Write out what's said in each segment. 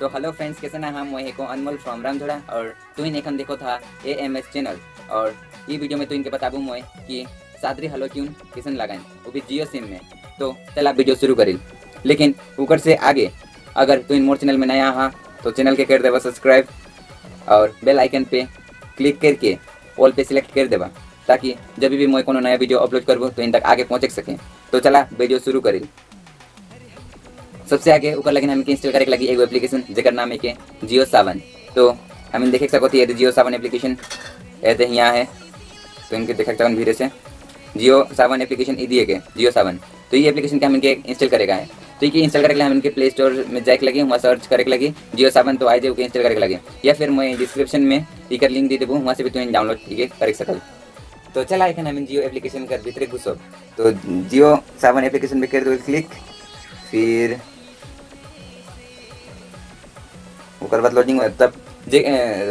तो hello friends कैसे ना हम वही को अनमोल फ्रॉम रामझोड़ा और तू एखन देखो था ए एम एस चैनल और ये वीडियो में तो इनके बताबू मैं कि सादरी हेलो ट्यून किसन लगाएँ वो भी जियो सिम में। तो चल वीडियो शुरू करी। लेकिन ऊपर से आगे, अगर तू इन मोर चैनल में नया हाँ तो चैनल के कर देवा सब्सक्राइब और बेल आइकन पे क्लिक करके ऑल पे सिलेक्ट कर देवा ताकि जब भी मैं कोनो नया वीडियो अपलोड करबो तो इन तक आगे पहुँच सकें। तो चला वीडियो शुरू करी। सबसे आगे ऊपर लगे हमें इंस्टॉल करे लगी एगो एप्लीकेशन जेकर नाम है के जियो सावन तो हम देख सको ये जियो सावन एप्लीकेशन ऐसे यहाँ है। तो इनके देख सकते धीरे से। जियो सावन एप्लीकेशन दिए के जियो सावन तो ये एप्लीकेशन के हम इनके इंस्टॉल करेगा है। तो ये इंस्टॉल करके हम इनके प्ले स्टोर में जाके लगे, वहाँ सर्च करे लगी जियो सावन तो आज इंस्टॉल करके लगे। या फिर मैं डिस्क्रिप्शन में इकर लिंक दे देबू, वहाँ से भी तुम डाउनलोड कर सकल तो चला एखन हम जियो एप्लीकेशन कर भीतरे घुसो। तो जियो सावन एप्लीकेशन पे कर दो क्लिक फिर ओकर बाद लोडिंग तब जे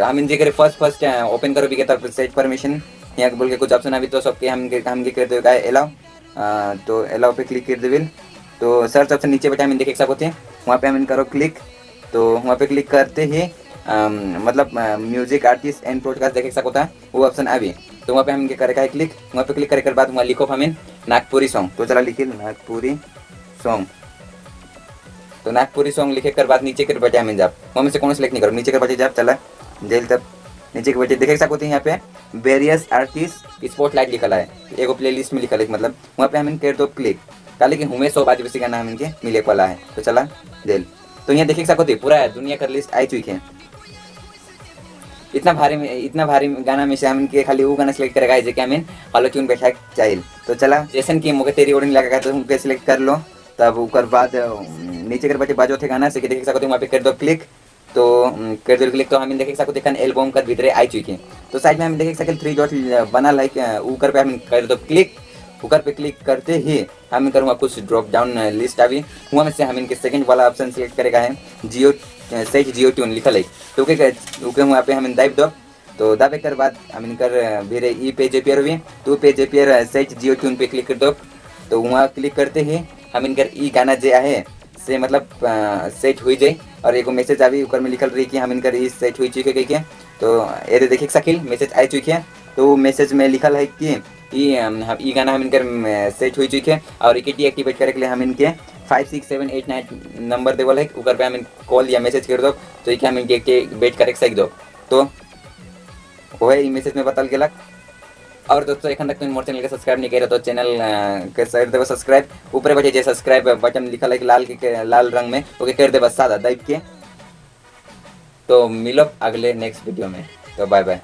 हम जे करे फ़र्स्ट फ़र्स्ट ओपन करो भी के तब सेट परमिशन यहाँ बोल के कुछ ऑप्शन अभी तो सबके हम हम कर दे एलाउ तो एलाउ पे क्लिक कर देविल तो सर्च ऑप्शन नीचे बैठे हम देख सकते हैं। वहाँ पे हम करो क्लिक तो वहाँ पे क्लिक करते ही मतलब म्यूज़िक आर्टिस्ट एंड प्रोडकास्ट देख सकता है। वो ऑप्शन अभी तो वहाँ पे हम करेगा है क्लिक वहाँ पे क्लिक करे के बाद वहाँ लिखो हमें नागपुरी सॉन्ग तो चला लिखिए नागपुरी सॉन्ग तो नागपुरी सॉन्ग लिखे कर बाद नीचे कर बैठे हमें जाप वहाँ में से कौन सेलेक्ट नहीं करो? नीचे कर बैठे जाप चला। जेल तब। नीचे के बैठे देख सकते हैं यहाँ पे। वेरियस आर्टिस्ट स्पॉट लाइट लिखा है। एगो प्ले लिस्ट में लिखा है मतलब। वहाँ पे हमें कर दो क्लिक काले कि हुए सौ आदिवासी गाना हम इनके मिले वाला है। तो चला, जेल। तो यहाँ देख सकते पूरा दुनिया का लिस्ट आई चुकी है। इतना भारी में, इतना भारी गाना में से हम इनके खाली वो गाना सेलेक्ट करेगा जो कि हमें हलो ट्यून बैठा चाहिए। तो चला, जैसन की मुझे तेरी ओडिंग लगा तो उनके सेलेक्ट कर लो। तब ऊपर बाद नीचे कर बच्चे बाजो थे गाना से देख सकते वहाँ पे कर दो क्लिक तो कर दो क्लिक तो हम देख सकते देखन एल्बम कर भीतर आई चुकी तो साइड में हम देख सकते थ्री डॉट बना लाइक ऊपर पे हम कर दो क्लिक ऊपर पे क्लिक करते ही हम करूँगा कुछ ड्रॉप डाउन लिस्ट अभी। वहाँ में से हम इनके सेकंड वाला ऑप्शन सेलेक्ट करेगा है जियो सही जियो ट्यून लिखा है तो ओके वहाँ पे हम दाब दो। तो दाबे कर बाद हम इनकर मेरे ई पेज एपियर हुई तो पेज एपियर सही जियो ट्यून पे क्लिक कर दो। तो वहाँ क्लिक करते ही हम इनकर ई गाना जो है से मतलब सेट हुई जाए और एगो मैसेज अभी ऊपर में लिखल रही कि हम इनकर ई सेट हुई चुके गई के। तो ये देखे सकिल मैसेज आई चुकी। है तो मैसेज में लिखल है कि ई गाना हम इनकर सेट हुई चुके। और इकेटी एक्टिवेट करे के लिए हम इनके five six seven eight nine number देवल है। ऊपर पे हम कॉल या मैसेज कर दो तो ये हम इनके एक्टिवेट करे सक दो। तो वह मैसेज में बतल गलक। और दोस्तों एखन तक तुम मोर चैनल के सब्सक्राइब नहीं करे तो चैनल के कर देव सब्सक्राइब ऊपर बचे जे सब्सक्राइब बटन लिखा है लाल के लाल रंग में, ओके, कर देव सादा दाइब के तो मिलो अगले नेक्स्ट वीडियो में। तो बाय बाय